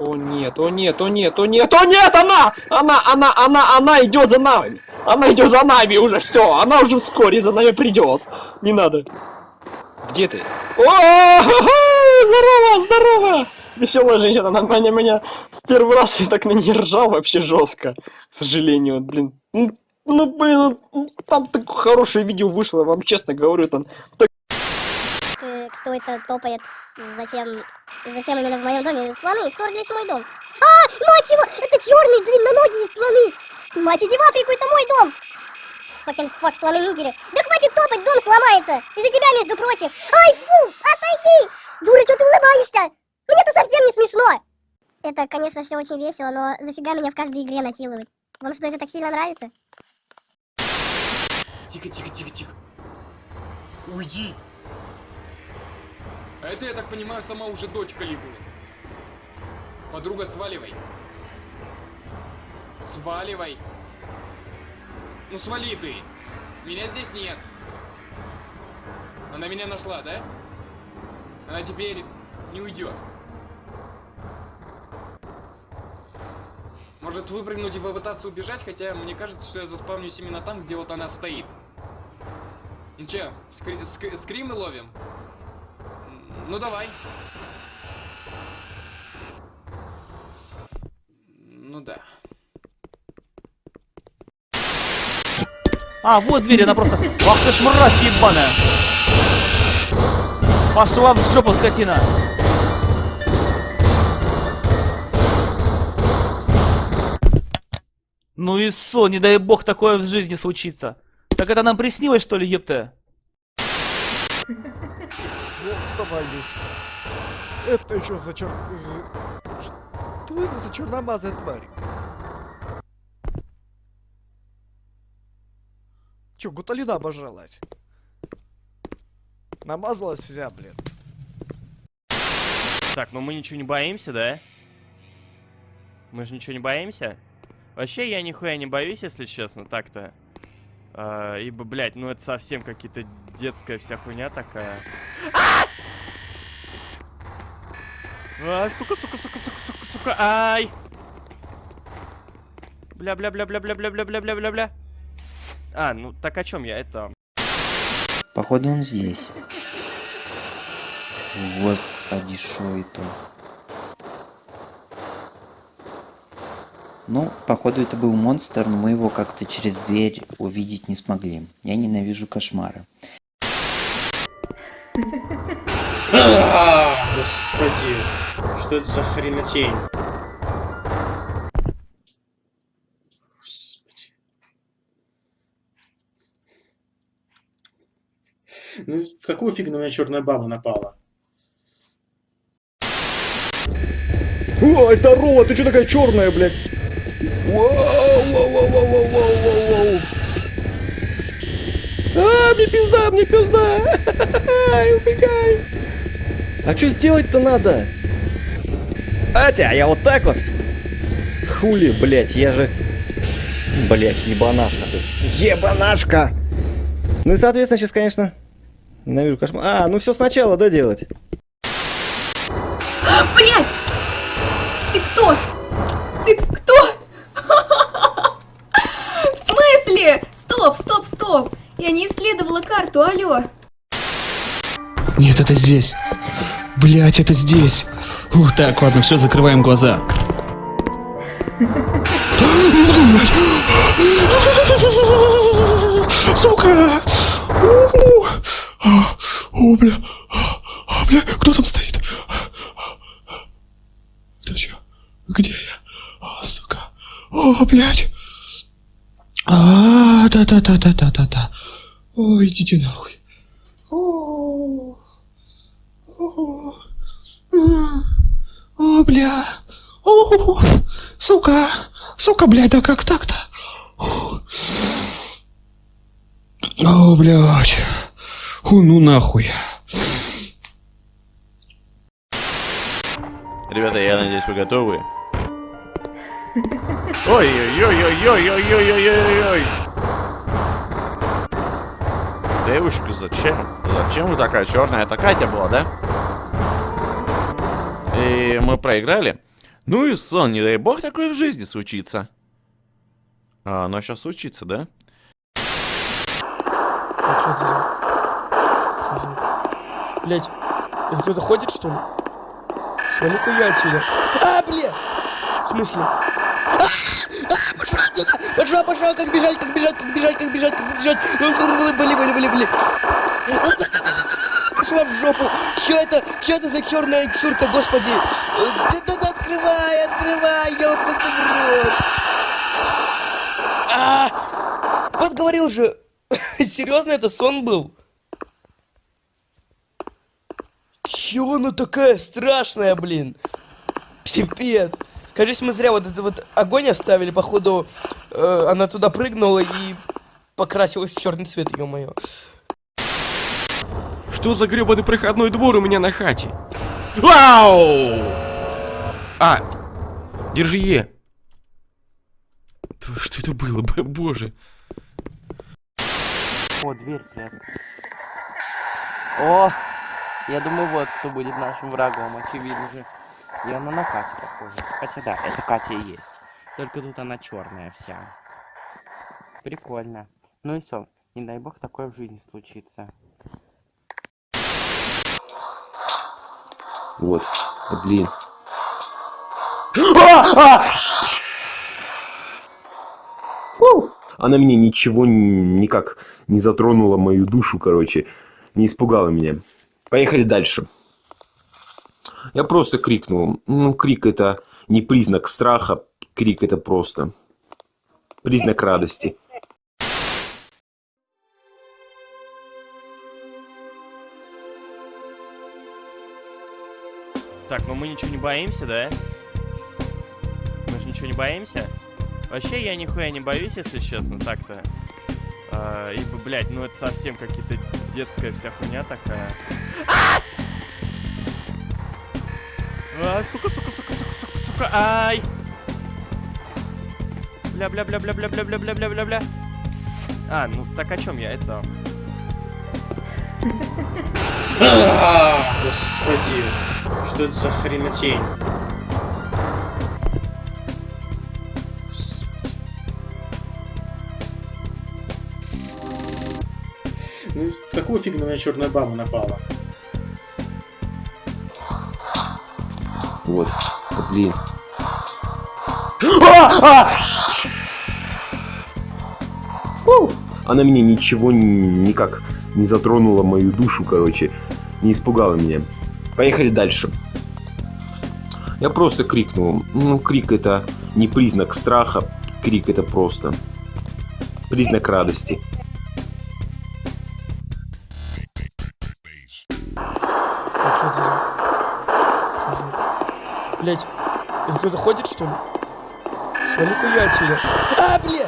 нет, о нет, о нет, о нет, о нет, она! Она, она, она, она идет за нами! Она идет за нами уже, все, она уже вскоре за нами придет. Не надо. Где ты? О, здорово, здорово! Веселая женщина, она меня, меня в первый раз я так на ней ржал вообще жестко. К сожалению, блин. Ну, блин, там такое хорошее видео вышло, вам честно говорю, там так кто это топает, зачем, зачем именно в моем доме слоны вторглись в мой дом. А, мать его, это черные длинноногие слоны. Мать, иди в Африку, это мой дом. Факен фак, слоны нигеры. Да хватит топать, дом сломается. Из-за тебя, между прочим. Ай, фу, отойди. Дура, что ты улыбаешься? Мне это совсем не смешно. Это, конечно, все очень весело, но зафига меня в каждой игре насиловать? Вам что, это так сильно нравится? Тихо, тихо, тихо, тихо. Уйди. А это, я так понимаю, сама уже дочь Калигулы. Подруга, сваливай. Сваливай. Ну свали ты. Меня здесь нет. Она меня нашла, да? Она теперь не уйдет. Может выпрыгнуть и попытаться убежать, хотя мне кажется, что я заспавнюсь именно там, где вот она стоит. Ну че, скри ск скримы ловим? Ну давай. Ну да. А, вот дверь, она просто... Ах ты ж мразь ебаная! Пошла в жопу, скотина! Ну и со, не дай бог такое в жизни случится. Так это нам приснилось, что ли, епта? Товарищ. Это еще за чер... Что это за черномазая тварь? Че, гуталина обожралась? Намазалась вся, блин. Так, ну мы ничего не боимся, да? Мы же ничего не боимся? Вообще, я нихуя не боюсь, если честно, так-то. А, ибо, блядь, ну это совсем какие-то детская вся хуйня такая. А, сука, сука, сука, сука, сука, сука, ай! Бля, бля, бля, бля, бля, бля, бля, бля, бля, бля, бля. А, ну так о чем я? Это. Походу он здесь. Господи, шо это? Ну, походу это был монстр, но мы его как-то через дверь увидеть не смогли. Я ненавижу кошмары. А, Господи, что это за хренотень? Господи. Ну, в какую фигню на меня черная баба напала? Ой, здорово, ты что такая черная, блядь? Мне пизда, мне пизда. Ай, убегай. А что сделать-то надо? Атя, я вот так вот. Хули, блядь, я же... Блядь, ебанашка ты. Ебанашка! Ну и, соответственно, сейчас, конечно, ненавижу кошмар. А, ну все сначала, да, делать? Блять! Я не исследовала карту, алло. Нет, это здесь. Блять, это здесь. Ух, так, ладно, все, закрываем глаза. Сука! О, бля. А, бля, кто там стоит? Это чё? Где я? О, сука. О, блядь. А, да-да-да-да-да-да-да. Ой, идите нахуй. О, о, о, бля. О, сука. Сука, блядь, да как так-то? О, блядь. О, ну нахуй. Ребята, я надеюсь, вы готовы. Ой-ой-ой-ой-ой-ой-ой-ой-ой-ой. Девушка, зачем? Зачем вы такая черная? Это Катя была, да? И мы проиграли. Ну и сон, не дай бог такое в жизни случится. А оно сейчас случится, да? Блять, это кто-то ходит, что ли? Свали-ка отсюда. А, бля! В смысле? А, пошла отсюда! Пошла, как бежать, как бежать, как бежать, как бежать, как бежать. Были, были, были, были. Пошла в жопу. Что это? Что это за черная чурка, господи? Да, да, открывай, открывай, ёпта в рот. А, вот говорил же. Серьезно, это сон был? Чё она такая страшная, блин? Пипец. Кажется, мы зря вот этот вот огонь оставили, походу, э, она туда прыгнула и покрасилась в черный цвет, ё-моё. Что за гребаный проходной двор у меня на хате? Вау! А, держи Е. Что это было, боже? О, дверь прятал. О, я думаю, вот кто будет нашим врагом, очевидно же. И она на Катю похожа. Хотя да, это Катя и есть. Только тут она черная вся. Прикольно. Ну и все. Не дай бог такое в жизни случится. Вот, блин. Она мне ничего никак не затронула мою душу, короче. Не испугала меня. Поехали дальше. Я просто крикнул. Ну, крик это не признак страха. Крик это просто признак радости. Так, ну мы ничего не боимся, да? Мы же ничего не боимся? Вообще я нихуя не боюсь, если честно, так-то. А, ибо, блядь, ну это совсем какие-то детская вся хуйня такая. А! Сука, сука, сука, сука, сука, сука, ай! Бля, бля, бля, бля, бля, бля, бля, бля, бля, бля, бля. А, ну так о чем я? Это. Господи, что это за хренотень? Ну, в какую фигню на черная баба напала? А, блин. Фу! Она меня ничего никак не затронула мою душу, короче. Не испугала меня. Поехали дальше. Я просто крикнул. Ну, крик это не признак страха. Крик это просто признак радости. Блять, это кто-то ходит, что ли? Свали-ка я отсюда. А, бля!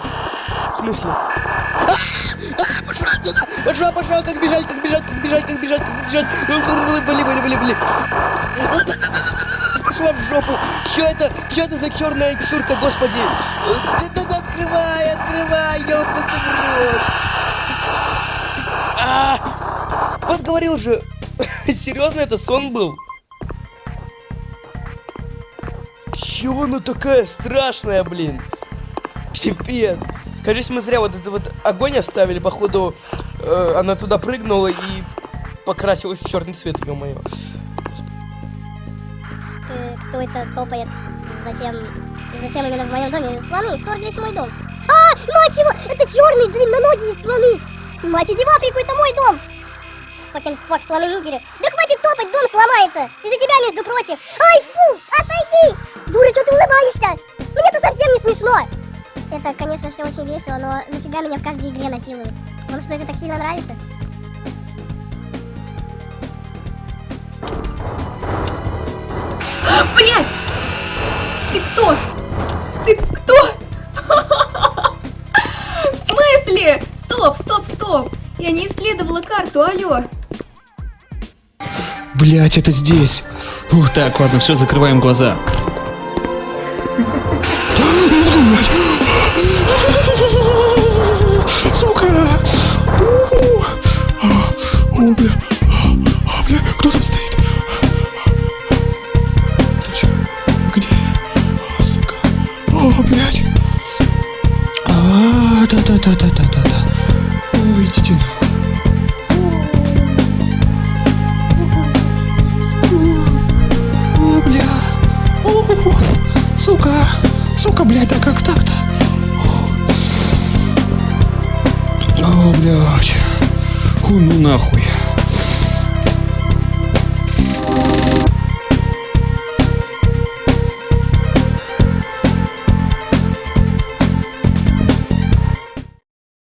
В смысле? А, а, пошла отсюда! Пошла, пошла, как бежать, как бежать, как бежать, как бежать, как бежать. Были, были, были, были. Пошла в жопу. Что это? Что это за черная чурка, господи? Открывай, открывай, ёпта в рот. А, вот говорил же. Серьезно, это сон был? Чего она такая страшная, блин? Пипец. Кажется, мы зря вот этот вот огонь оставили, походу, э, она туда прыгнула и покрасилась в черный цвет, ё-моё. Кто это топает? Зачем? Зачем именно в моем доме? Слоны вторглись в мой дом. А, мать его! Это черные длинноногие слоны! Мать иди в Африку, это мой дом! Факен фак, слоны нигеры. Да хватит топать, дом сломается! Из-за тебя, между прочим! Ай, очень весело, но зафига меня в каждой игре насилуют? Вам что, это так сильно нравится? Блять! Ты кто? Ты кто? В смысле? Стоп, стоп, стоп! Я не исследовала карту, алло. Блять, это здесь. Ух, так, ладно, все, закрываем глаза. А, бля, кто там стоит? Точно. Где? А. О, блядь. А, да-да-да-да-да-да. О, бля, нахуй. сука, сука, блядь, а как так-то? О, блядь, хуй ну нахуй.